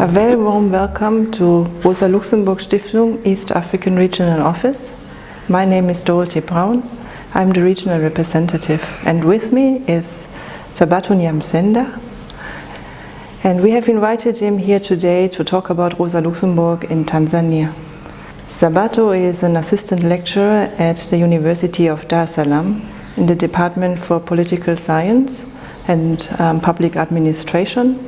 A very warm welcome to Rosa Luxemburg Stiftung East African Regional Office. My name is Dorothy Braun. I'm the regional representative and with me is Sabato Nyamsenda. And we have invited him here today to talk about Rosa Luxemburg in Tanzania. Sabato is an assistant lecturer at the University of Dar es Salaam in the Department for Political Science and um, Public Administration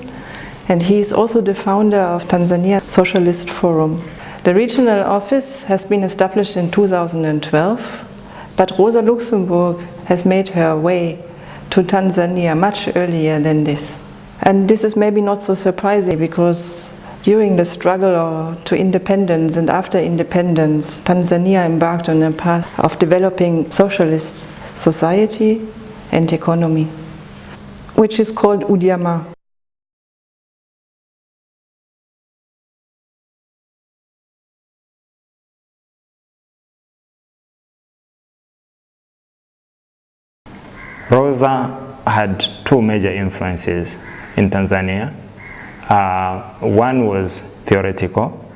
and he is also the founder of Tanzania Socialist Forum. The regional office has been established in 2012, but Rosa Luxemburg has made her way to Tanzania much earlier than this. And this is maybe not so surprising because during the struggle to independence and after independence, Tanzania embarked on a path of developing socialist society and economy, which is called Ujamaa. Rosa had two major influences in Tanzania. Uh, one was theoretical,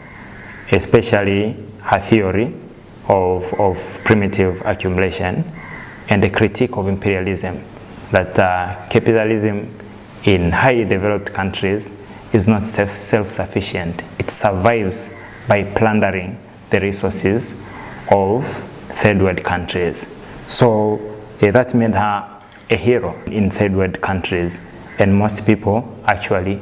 especially her theory of, of primitive accumulation and the critique of imperialism, that uh, capitalism in highly developed countries is not self-sufficient. It survives by plundering the resources of third world countries. So uh, that made her a hero in third world countries and most people actually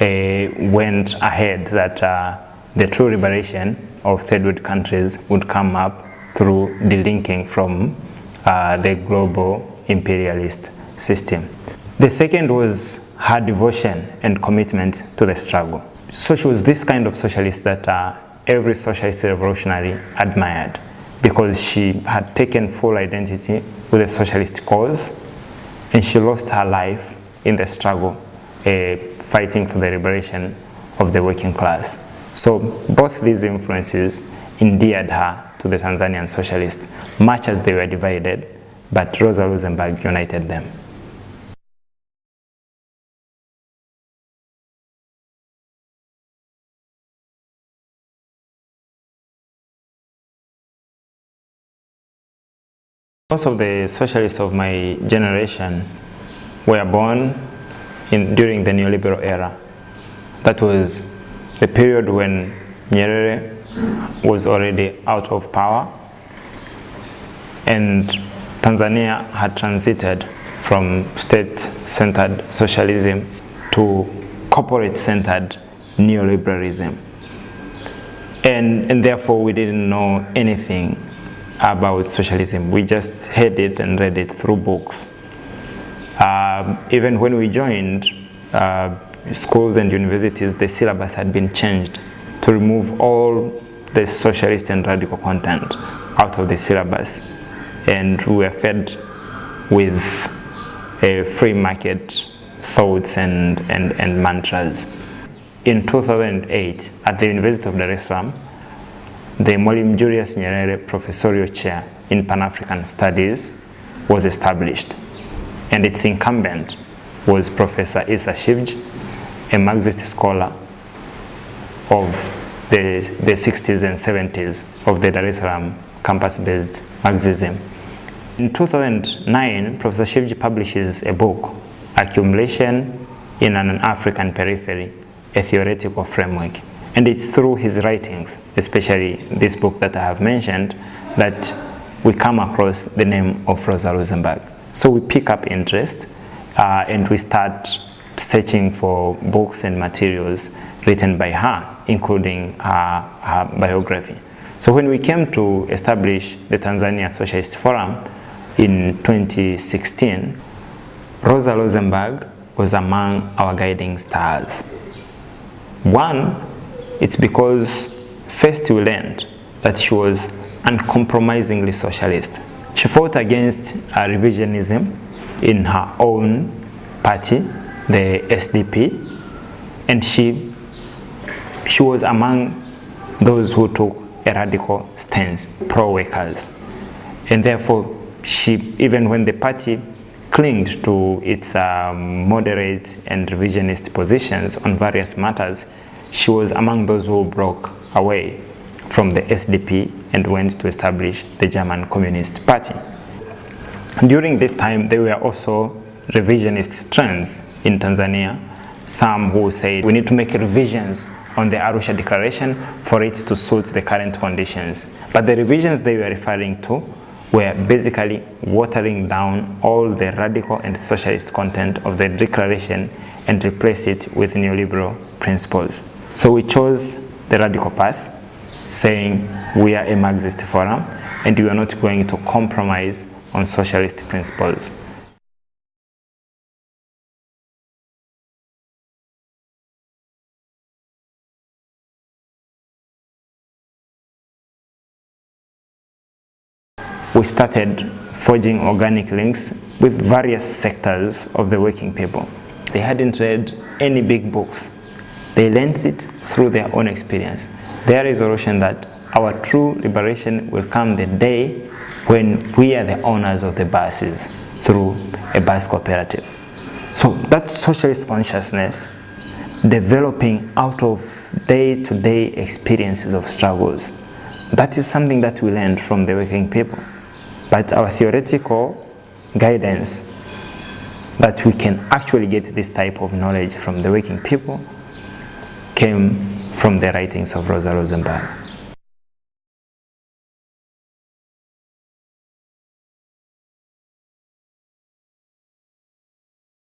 went ahead that uh, the true liberation of third world countries would come up through delinking from uh, the global imperialist system. The second was her devotion and commitment to the struggle. So she was this kind of socialist that uh, every socialist revolutionary admired because she had taken full identity with the socialist cause and she lost her life in the struggle uh, Uh, fighting for the liberation of the working class. So both these influences endeared her to the Tanzanian socialists, much as they were divided, but Rosa Luxemburg united them. Most of the socialists of my generation were born in, during the neoliberal era. That was the period when Nyerere was already out of power and Tanzania had transited from state-centered socialism to corporate-centered neoliberalism. And, and therefore we didn't know anything about socialism. We just heard it and read it through books. Uh, even when we joined uh, schools and universities, the syllabus had been changed to remove all the socialist and radical content out of the syllabus. And we were fed with a free market thoughts and, and, and mantras. In 2008, at the University of Dar es Salaam, the Mwalimu Julius Nyerere Professorial Chair in Pan-African Studies was established and its incumbent was Professor Issa Shivji, a Marxist scholar of the, the 60s and 70s of the Dar es Salaam campus-based Marxism. In 2009, Professor Shivji publishes a book, Accumulation in an African Periphery, a Theoretical Framework. And it's through his writings, especially this book that I have mentioned, that we come across the name of Rosa Luxemburg. So we pick up interest uh, and we start searching for books and materials written by her, including her, her biography. So when we came to establish the Tanzania Socialist Forum in 2016, Rosa Luxemburg was among our guiding stars. One it's because first we learned that she was uncompromisingly socialist. She fought against uh, revisionism in her own party, the SDP, and she, she was among those who took a radical stance, pro-workers. And therefore, she, even when the party clinged to its um, moderate and revisionist positions on various matters, she was among those who broke away from the SDP and went to establish the German Communist Party. During this time, there were also revisionist trends in Tanzania. Some who said we need to make revisions on the Arusha Declaration for it to suit the current conditions. But the revisions they were referring to were basically watering down all the radical and socialist content of the declaration and replace it with neoliberal principles. So we chose the radical path, saying we are a Marxist forum and we are not going to compromise on socialist principles. we started forging organic links with various sectors of the working people. They hadn't read any big books. They learned it through their own experience. Their resolution that our true liberation will come the day when we are the owners of the buses through a bus cooperative. So that socialist consciousness developing out of day-to-day -day experiences of struggles, that is something that we learned from the working people. But our theoretical guidance that we can actually get this type of knowledge from the working people came from the writings of Rosa Luxemburg.